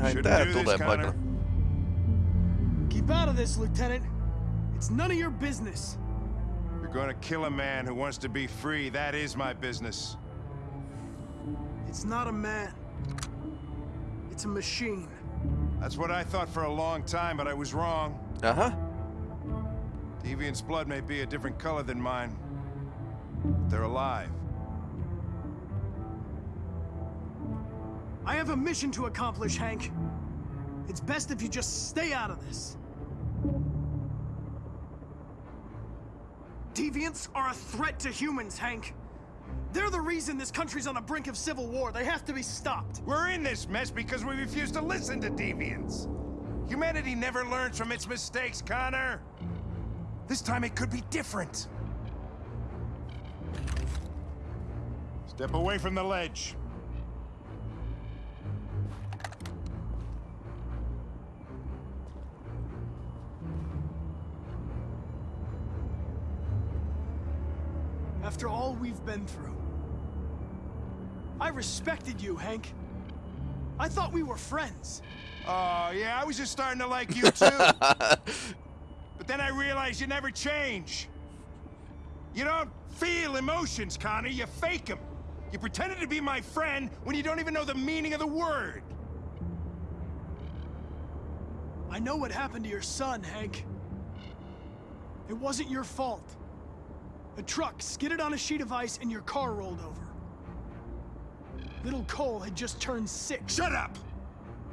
Ai Shouldn't tää do tulee this. Connor. Keep out of this, Lieutenant. It's none of your business. You're gonna kill a man who wants to be free. That is my business. It's not a man. It's a machine. That's what I thought for a long time, but I was wrong. Uh-huh. Deviant's blood may be a different color than mine. But they're alive. I have a mission to accomplish, Hank. It's best if you just stay out of this. Deviants are a threat to humans, Hank. They're the reason this country's on the brink of civil war. They have to be stopped. We're in this mess because we refuse to listen to deviants. Humanity never learns from its mistakes, Connor. This time it could be different. Step away from the ledge. We've been through. I respected you, Hank. I thought we were friends. Oh, yeah, I was just starting to like you too. but then I realized you never change. You don't feel emotions, Connor. You fake them. You pretended to be my friend when you don't even know the meaning of the word. I know what happened to your son, Hank. It wasn't your fault. A truck skidded on a sheet of ice and your car rolled over. Little Cole had just turned six. Shut up!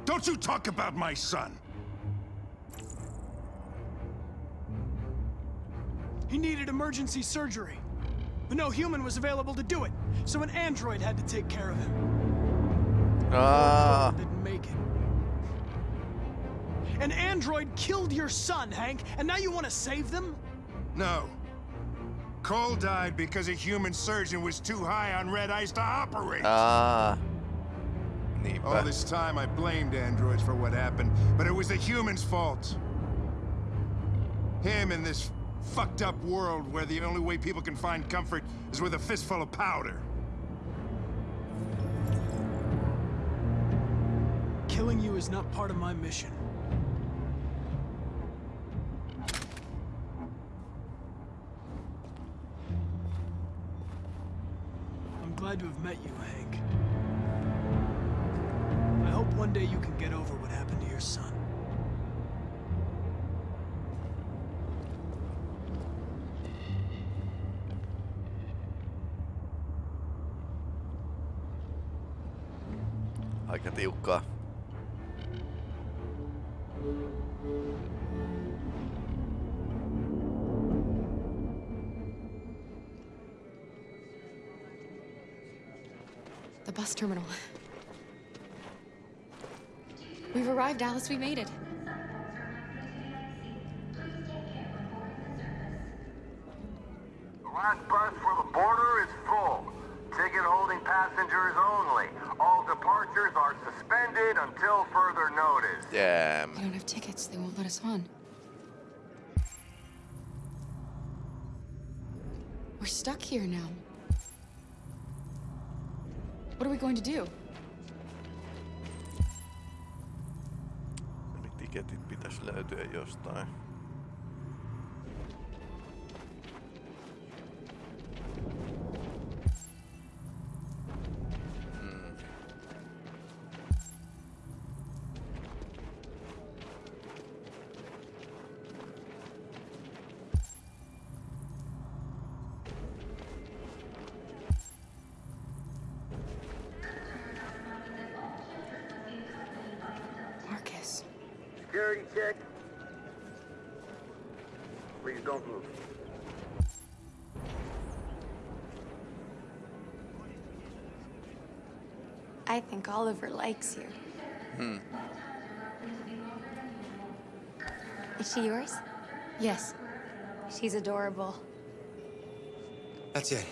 Don't you talk about my son. He needed emergency surgery. But no human was available to do it, so an android had to take care of him. Ah. Didn't make it. An android killed your son, Hank, and now you want to save them? No. Cole died because a human surgeon was too high on red ice to operate. Ah. Aa. All this time I blamed androids for what happened, but it was the humans' fault. Him in this fucked up world where the only way people can find comfort is with a fistful of powder. Killing you is not part of my mission. Glad to have met you, Hank. I hope one day you can get over what happened to your son. Aika tiukkaa. Terminal. We've arrived, Alice. We made it. The last bus for the border is full. Ticket holding passengers only. All departures are suspended until further notice. Damn. We don't have tickets. They won't let us on. We're stuck here now. What are we going to do? Pitäisi löytyä jostain. Security check. Please don't move. I think Oliver likes you. Hmm. Is she yours? Yes. She's adorable. That's it.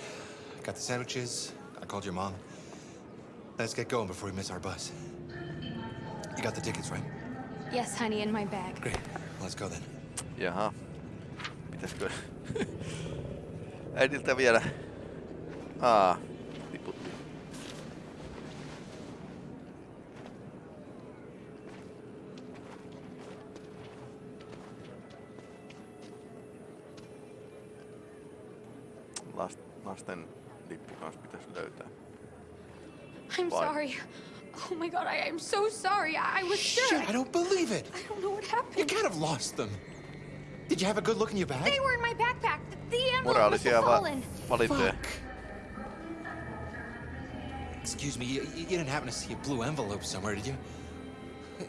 Got the sandwiches. I called your mom. Let's get going before we miss our bus. You got the tickets, right? Yes, honey, in my bag. Great. Let's go then. Jaha. Pitäisikö äidiltä vielä? Aa, tiputti. Last, lasten lippu kanssa pitäisi löytää. I'm Vai. sorry. Oh my god, I am so sorry. I, I was sure. Shit, I don't believe it. I don't know what happened. You happened. can't have lost them. Did you have a good look in your bag? They were in my backpack. The envelope must Moraalisia have va- fallen. valintoja. Fuck. Excuse me, you, you didn't happen to see a blue envelope somewhere, did you?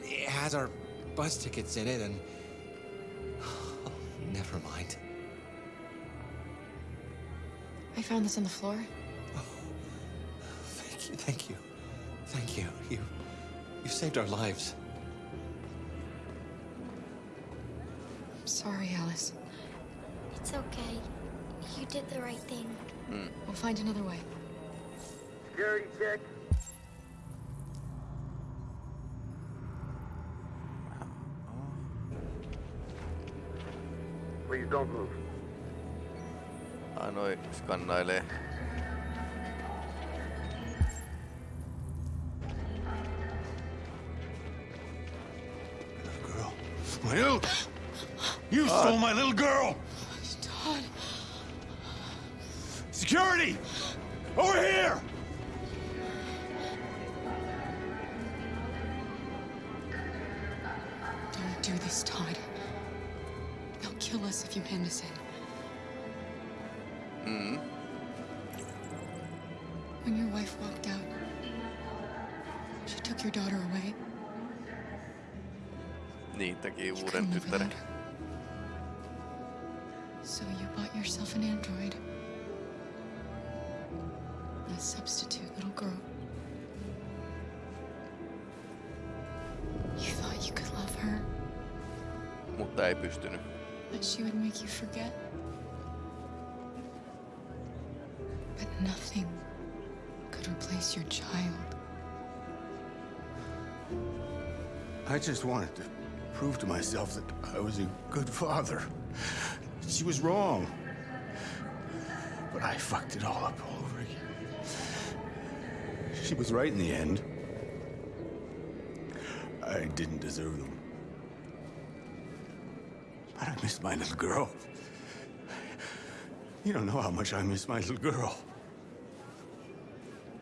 It has our bus tickets in it, and. never mind. I found this on the floor. Oh, thank you, thank you, thank you. You, you saved our lives. I'm sorry, Alice. It's okay. You did the right thing. Hmm. We'll find another way. Security check. Please don't move. Ai noi skannailee. Stole my little girl! Todd. Security! Over here! Don't do this, Todd. They'll kill us if you hand us in. Hmm? When your wife walked out, she took your daughter away. Niin, teki You uuden couldn't live tyttären. Mutta ei pystynyt. that she would make you forget. But nothing could replace your child. I just wanted to prove to myself that I was a good father. She was wrong. But I fucked it all up all over again. She was right in the end. I didn't deserve them. Miss my little girl. You don't know how much I miss my little girl.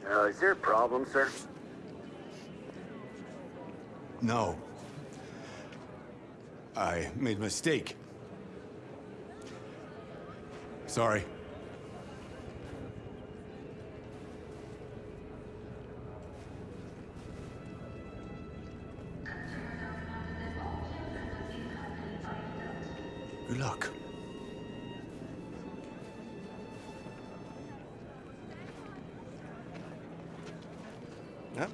Uh, is there a problem, sir? No. I made a mistake. Sorry. Luck. Ja.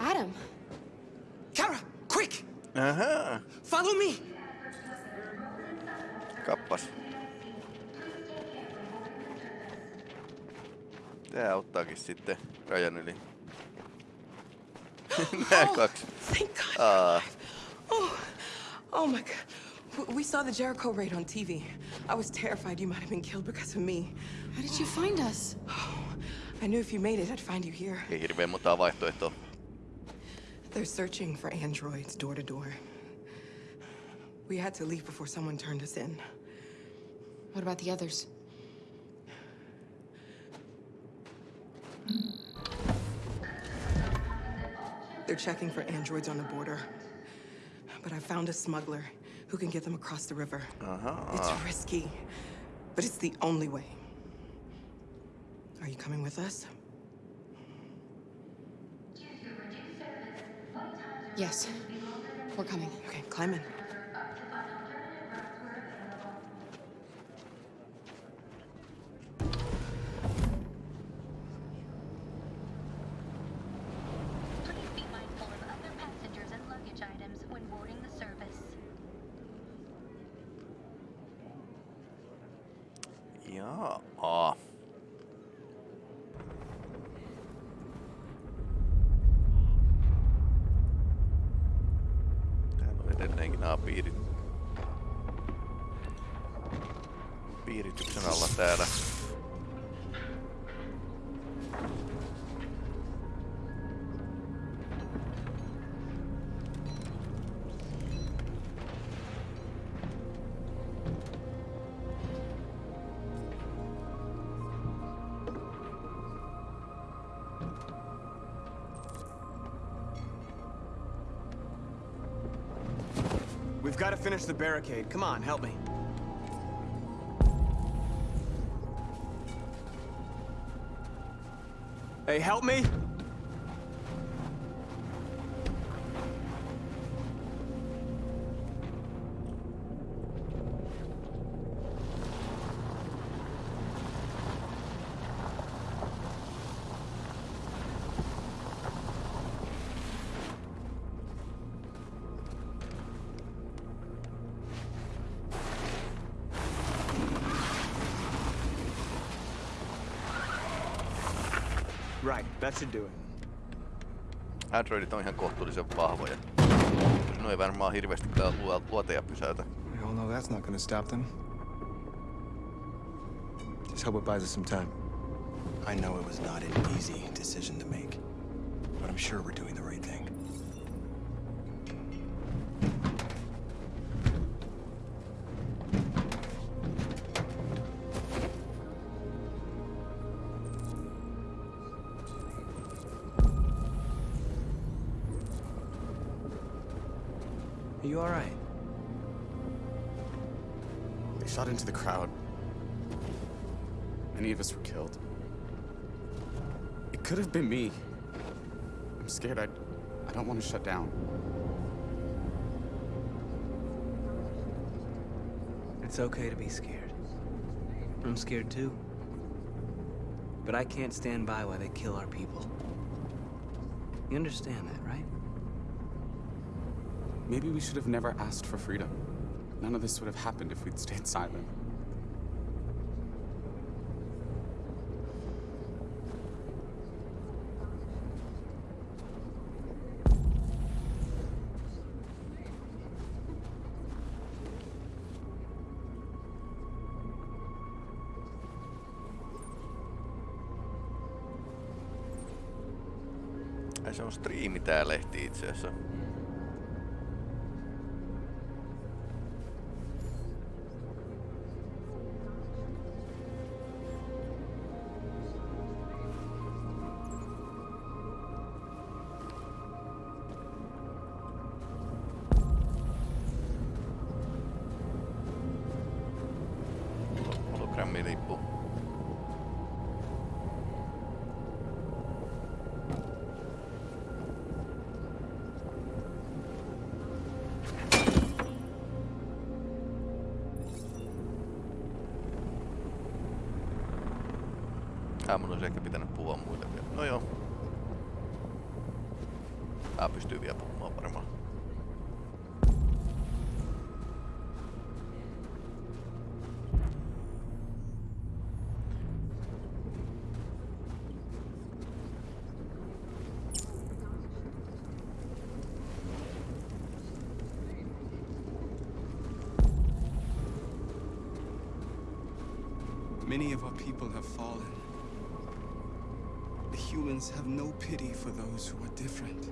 Adam, Kara, quick! Uh-huh. Follow me! kappas. Tää auttaakin sitten rajan yli. Nää kaksi. Thank God. Aa, Oh, oh my God. We saw the Jericho raid on TV. I was terrified you might have been killed because of me. how did you find us? Oh, I knew if you made it, I'd find you here. ei hirveän montaa vaihtoehtoa. They're searching for androids door to door. We had to leave before someone turned us in. What about the others? They're checking for androids on the border. But I found a smuggler who can get them across the river. Ahaa. It's risky, but it's the only way. Are you coming with us? Yes. We're coming. Okay, climb in. Please nämä piirit... piirityksen alla täällä. The barricade. Come on, help me. Hey, help me! Right, that should do it. Androidit on ihan kohtuullisen vahvoja. No ei varmaan hirveästi kyllä luo- luoteja pysäytä. We all know that's not gonna stop them. Just hope it buys us some time. I know it was not an easy decision to make, but I'm sure we're doing the right scared. I, I don't want to shut down. It's okay to be scared. I'm scared too. But I can't stand by while they kill our people. You understand that, right? Maybe we should have never asked for freedom. None of this would have happened if we'd stayed silent. On striimi tää lehti itse asiassa. Many of our people have fallen. The humans have no pity for those who are different.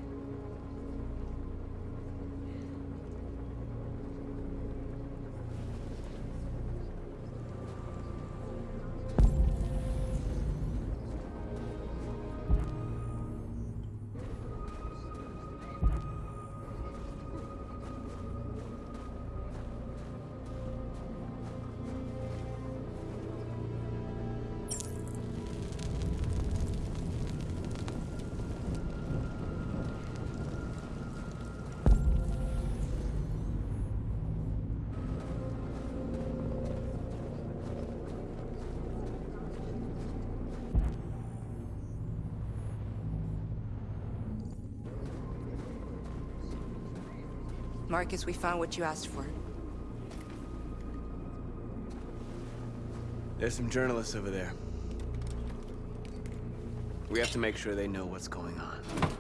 Marcus, we found what you asked for. There's some journalists over there. We have to make sure they know what's going on.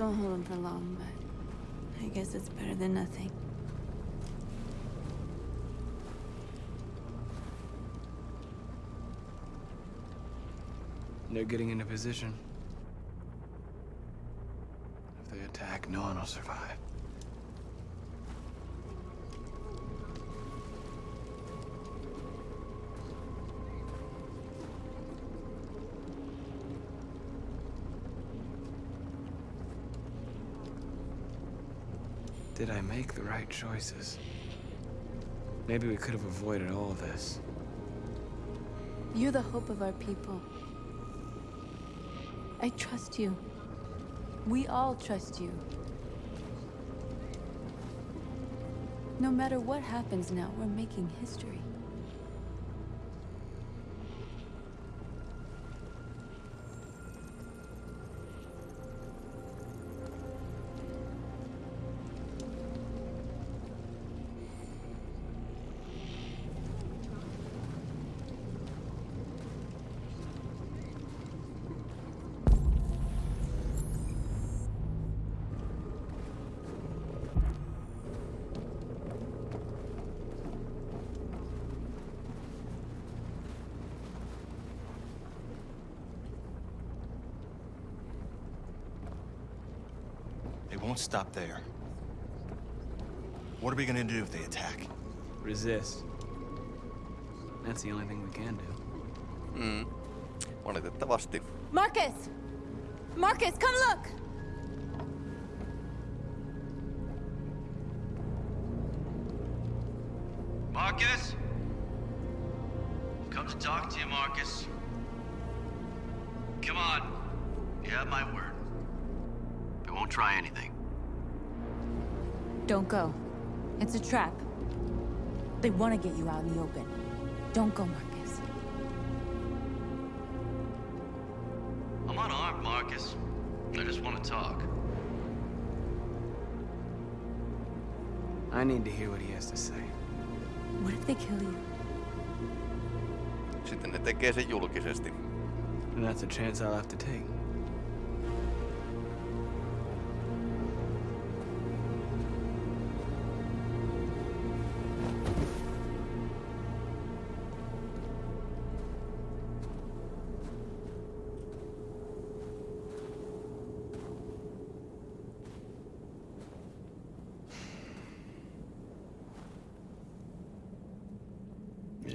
Won't hold him for long, but I guess it's better than nothing. They're getting into position. If they attack, no one will survive. Did I make the right choices? Maybe we could have avoided all of this. You're the hope of our people. I trust you. We all trust you. No matter what happens now, we're making history. They won't stop there. What are we gonna do if they attack? Resist. That's the only thing we can do. Mm. Valitettavasti. Marcus! Marcus, come look! Marcus? Try anything. Don't go. It's a trap. They want to get you out in the open. Don't go, Marcus. I'm unarmed, Marcus. I just want to talk. I need to hear what he has to say. What if they kill you? Sitten ne tekee sen julkisesti. And that's a chance I'll have to take.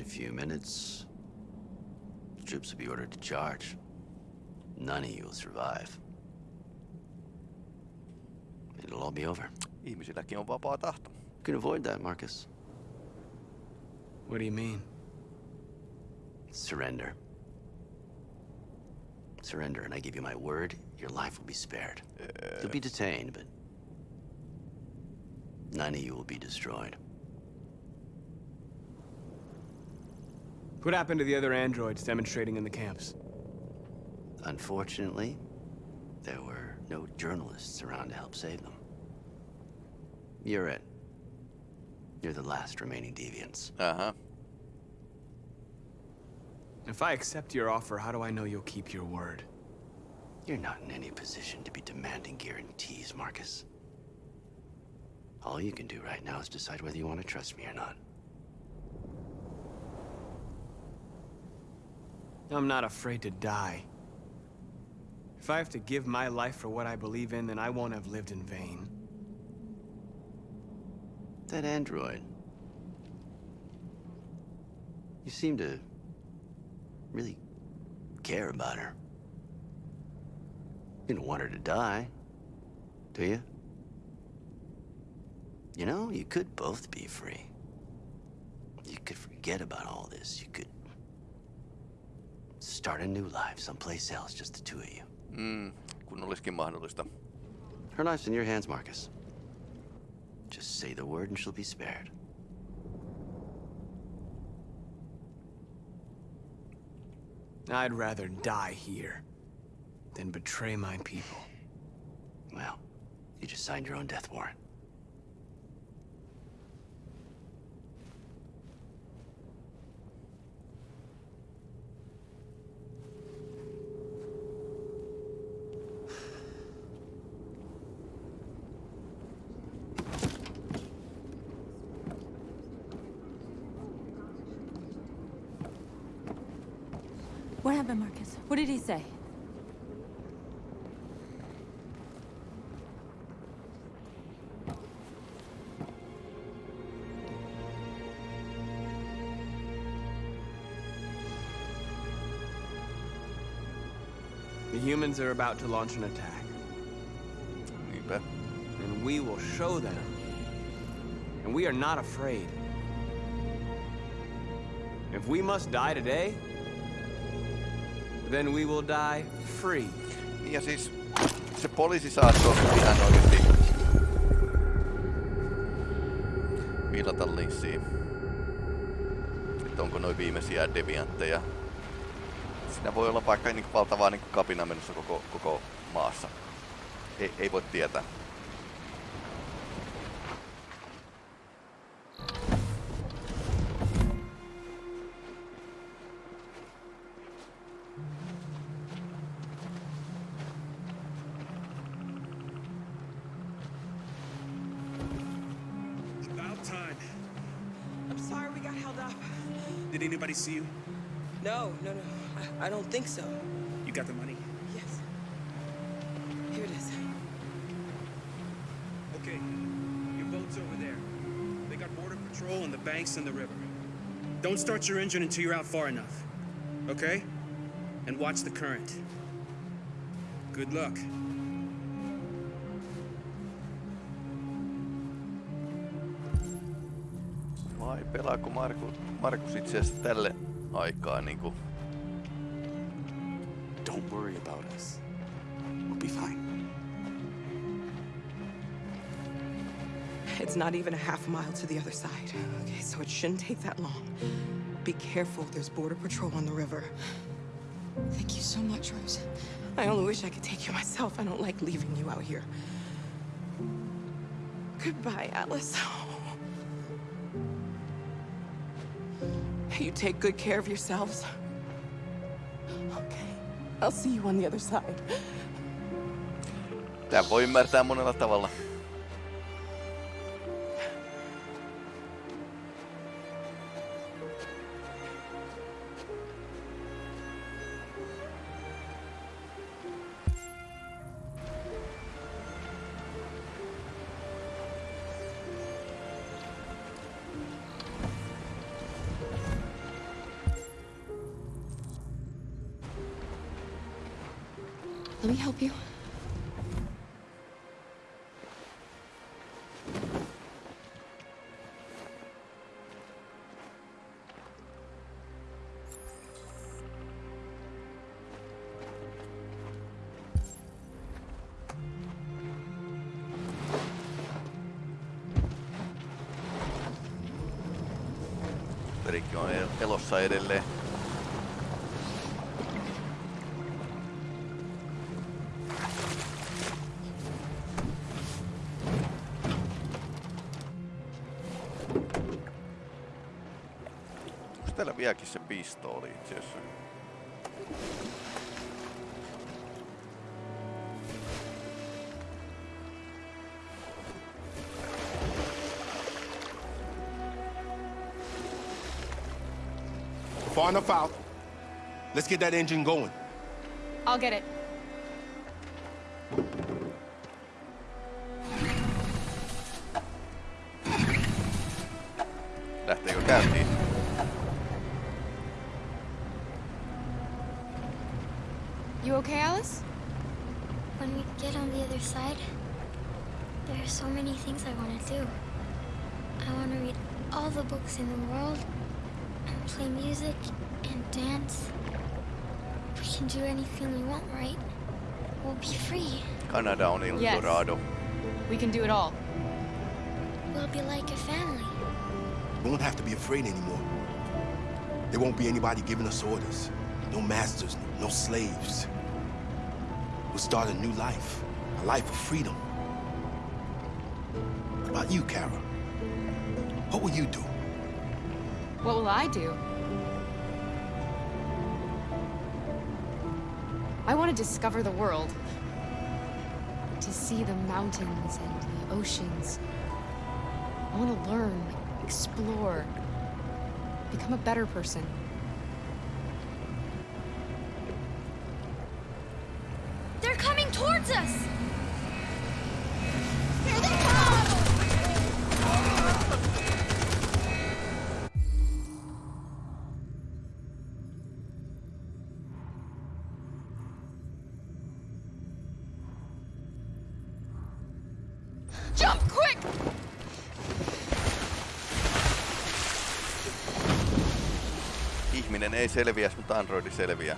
A few minutes, the troops will be ordered to charge. None of you will survive. It'll all be over. Ihmisilläkin on vapaa tahto. You can avoid that, Marcus. What do you mean? Surrender. Surrender, and I give you my word, your life will be spared. You'll be detained, but none of you will be destroyed. What happened to the other androids demonstrating in the camps? Unfortunately, there were no journalists around to help save them. You're it. You're the last remaining deviants. Uh-huh. If I accept your offer, how do I know you'll keep your word? You're not in any position to be demanding guarantees, Marcus. All you can do right now is decide whether you want to trust me or not. I'm not afraid to die. If I have to give my life for what I believe in, then I won't have lived in vain. That android. You seem to really care about her. You don't want her to die, do you? You know, you could both be free. You could forget about all this. You could start a new life someplace else, just the two of you. Mm, kun olisikin mahdollista. Her life's in your hands, Marcus. Just say the word and she'll be spared. I'd rather die here than betray my people. Well, you just signed your own death warrant. What happened, Marcus? What did he say? The humans are about to launch an attack. Niinpä. And we will show them. And we are not afraid. If we must die today, then we will die free. Niin ja siis se poliisi saattoi ihan oikeesti viilata linssiin. Että onko noin viimeisiä deviantteja. Siinä voi olla vaikka niin valtavaa niin kapina menossa koko, koko maassa. Ei, ei voi tietää. Think so. You got the money? Yes. Here it is. Okay. Your boat's over there. They got border patrol on the banks and the river. Don't start your engine until you're out far enough. Okay? And watch the current. Good luck. Vai pelaako Markus, Markus itse asiassa tälle aikaa niinku Don't worry about us. We'll be fine. It's not even a half mile to the other side. Okay, so it shouldn't take that long. Be careful, there's border patrol on the river. Thank you so much, Rose. I only wish I could take you myself. I don't like leaving you out here. Goodbye, Atlas. You take good care of yourselves. I'll see you on the other side. Tää voi ymmärtää monella tavalla. Help you. vieläkin se pistooli itse asiassa. Far enough out. Let's get that engine going. I'll get it. Are so many things I want to do. I want to read all the books in the world, and play music, and dance. We can do anything we want, right? We'll be free. Kanada on El Yes. Dorado. We can do it all. We'll be like a family. We won't have to be afraid anymore. There won't be anybody giving us orders. No masters, no slaves. We'll start a new life. A life of freedom. About you, Kara? What will you do? What will I do? I want to discover the world. To see the mountains and the oceans. I want to learn, explore, become a better person. Ihminen ei selviä, mutta androidi selviää.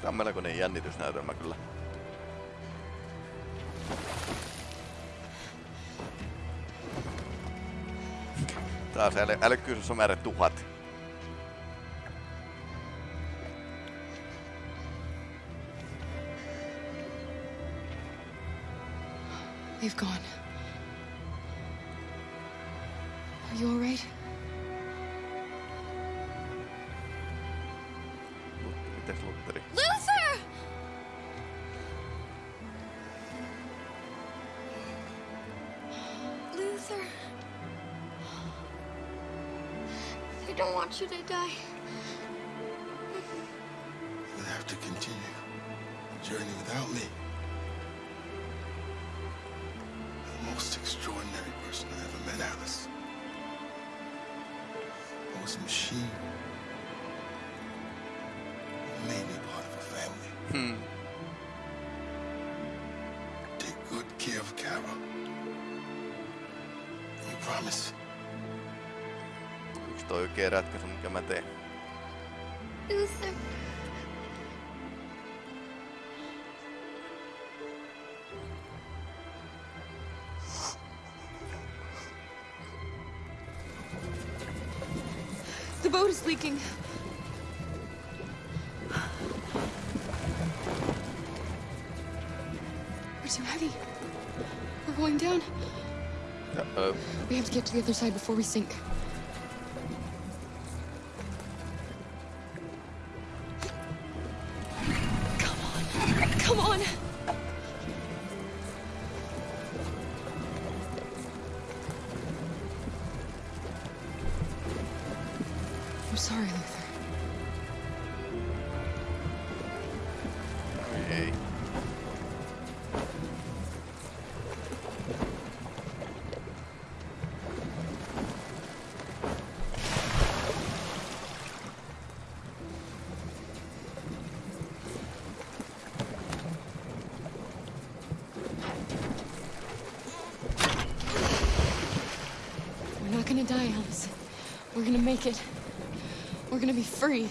Tämä on melkoinen jännitysnäytelmä kyllä. Taas äly, älykkyys on määrä tuhat. They've gone. I don't you to die. You'll have to continue the journey without me. The most extraordinary person I ever met, Alice. I was a machine. You made me part of a family. Hmm. Toi oikea ratkaisu, mikä mä teen. The boat is leaking. We're too heavy. We're going down. Uh-oh. We have to get to the other side before we sink. Make it. We're gonna be free.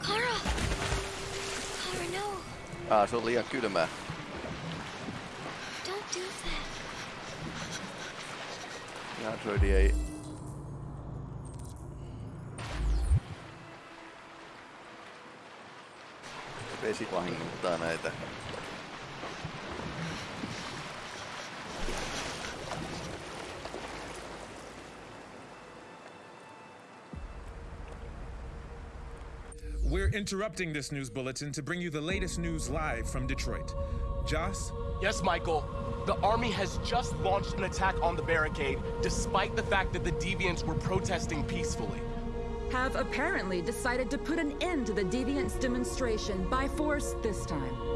Kara! Kara, no. Ah, se on liian kylmää. Don't do that. Ja Androidi ei... Vesi vahingoittaa näitä. We're interrupting this news bulletin to bring you the latest news live from Detroit. Joss? Yes, Michael. The army has just launched an attack on the barricade, despite the fact that the deviants were protesting peacefully. Have apparently decided to put an end to the deviants demonstration by force this time.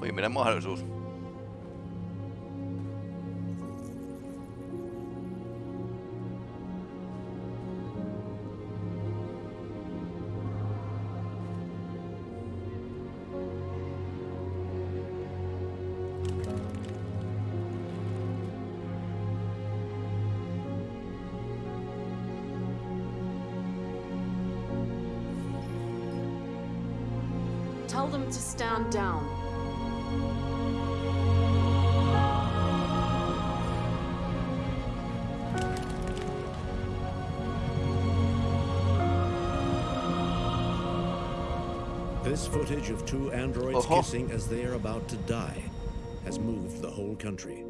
viimeinen mahdollisuus. Footage of two androids Uh-huh. kissing as they are about to die has moved the whole country.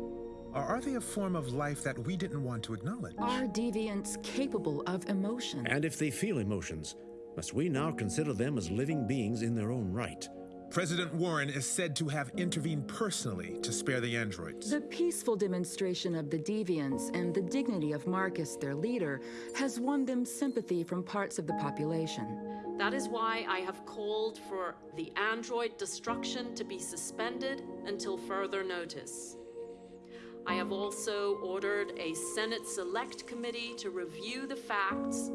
Are they a form of life that we didn't want to acknowledge? Are deviants capable of emotion? And if they feel emotions, must we now consider them as living beings in their own right? President Warren is said to have intervened personally to spare the androids. The peaceful demonstration of the deviants and the dignity of Marcus, their leader, has won them sympathy from parts of the population. That is why I have called for the android destruction to be suspended until further notice. I have also ordered a Senate Select Committee to review the facts,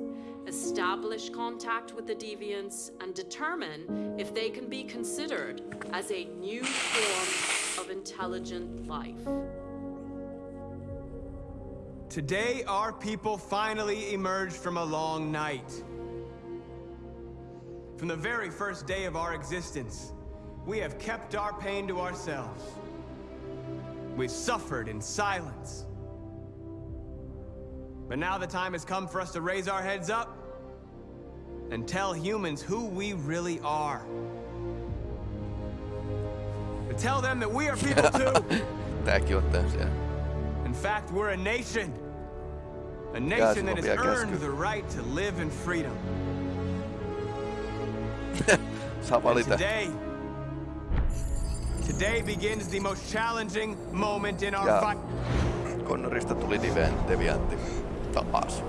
establish contact with the deviants, and determine if they can be considered as a new form of intelligent life. Today, our people finally emerged from a long night. From the very first day of our existence, we have kept our pain to ourselves. We've suffered in silence. But now the time has come for us to raise our heads up and tell humans who we really are. To tell them that we are people too. Tääkin on täysiä. In fact, we're a nation. A nation that has earned the right to live in freedom. Saa And valita. today, today begins the most challenging moment in our Ja fight. Connorista tuli Deviant, Deviantti taas.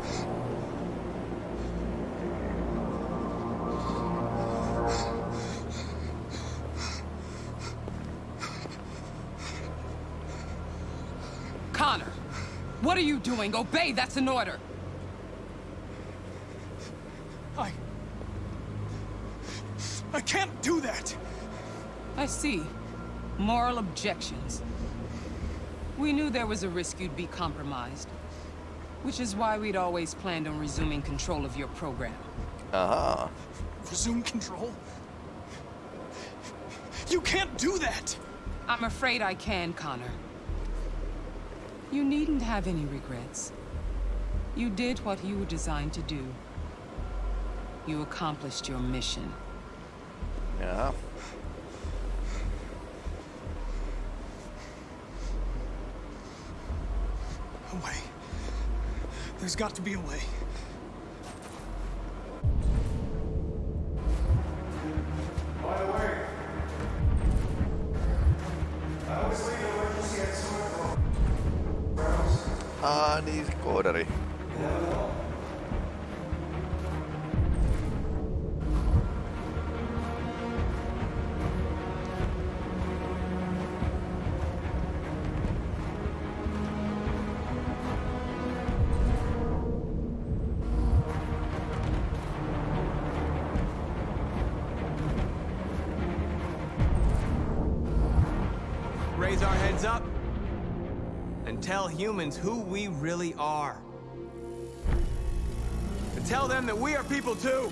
Connor, what are you doing? Obey, that's an order. I... I can't do that! I see. Moral objections. We knew there was a risk you'd be compromised. Which is why we'd always planned on resuming control of your program. Uh-huh. Resume control? You can't do that! I'm afraid I can, Connor. You needn't have any regrets. You did what you were designed to do. You accomplished your mission. Yeah. A way. There's got to be a way. Ah, niin se koodari. Raise humans who we really are. And tell them that we are people too.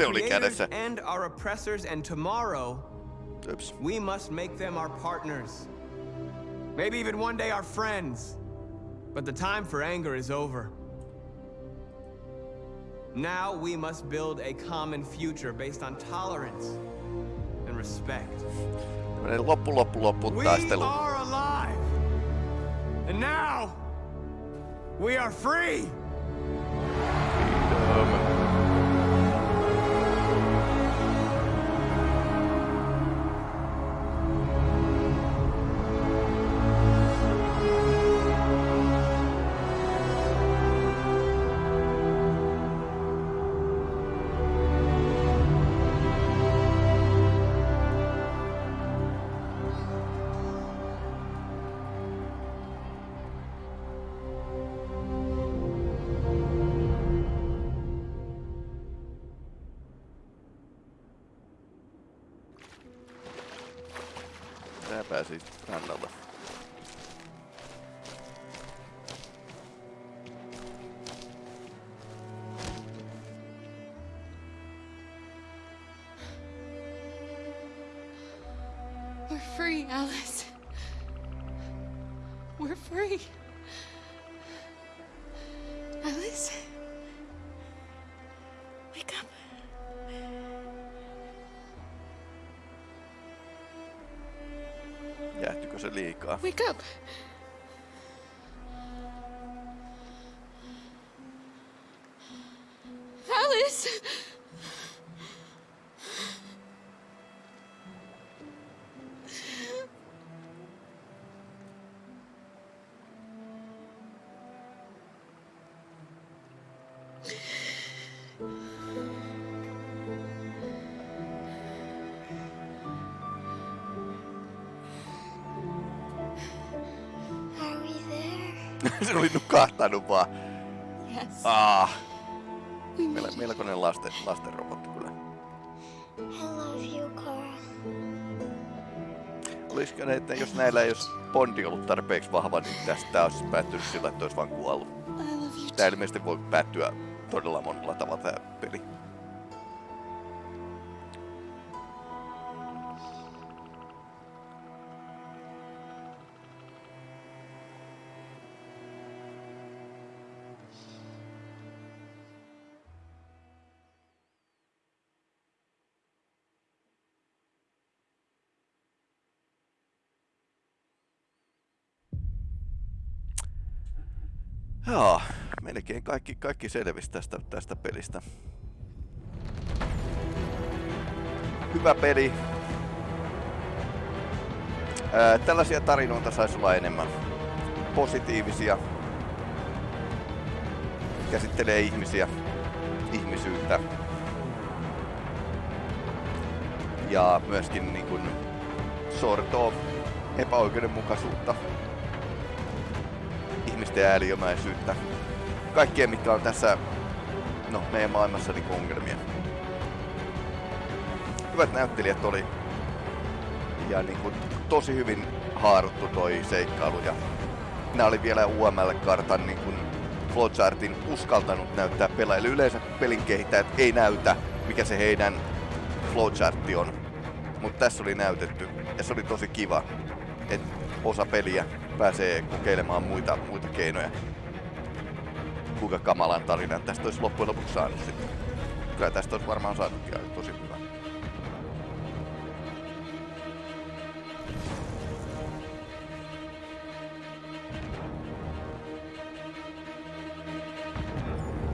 Are Mikä both our ase oli creators kädessä? and our oppressors, and tomorrow, Oops. we must make them our partners. Maybe even one day our friends. But the time for anger is over. Now we must build a common future based on tolerance and respect. Tämmönen loppu loppu loppu We are alive! And now, we are free! Wake up. Alice! Nukahtanut vaan. Yes. Ah. Meillä, melkoinen lasten, lasten robotti kyllä. I love you, Carl. Olisiko ne, että jos näillä ei olisi Bondi ollut tarpeeksi vahva, niin tästä olisi päättynyt sillä, että olisi vaan kuollut. Tää ilmeisesti voi päättyä todella monella tavalla tää Joo, melkein kaikki, kaikki selvisi tästä, tästä pelistä. Hyvä peli. Ää, tällaisia tarinoita saisi olla enemmän. Positiivisia. Käsittelee ihmisiä, ihmisyyttä. Ja myöskin niin kun, sortoo epäoikeudenmukaisuutta, ihmisten ääliömäisyyttä, kaikkea mitkä on tässä no, meidän maailmassa niin ongelmia. Hyvät näyttelijät oli ja niin kuin, tosi hyvin haaruttu toi seikkailu ja nämä oli vielä UML-kartan niin kuin flowchartin uskaltanut näyttää pelaajille. Yleensä pelin kehittäjät ei näytä, mikä se heidän flowchartti on. Mutta tässä oli näytetty ja se oli tosi kiva, että osa peliä pääsee kokeilemaan muita, muita keinoja. Kuinka kamalan tarinan tästä olisi loppujen lopuksi saanut sitten. Kyllä tästä olisi varmaan saanut tosi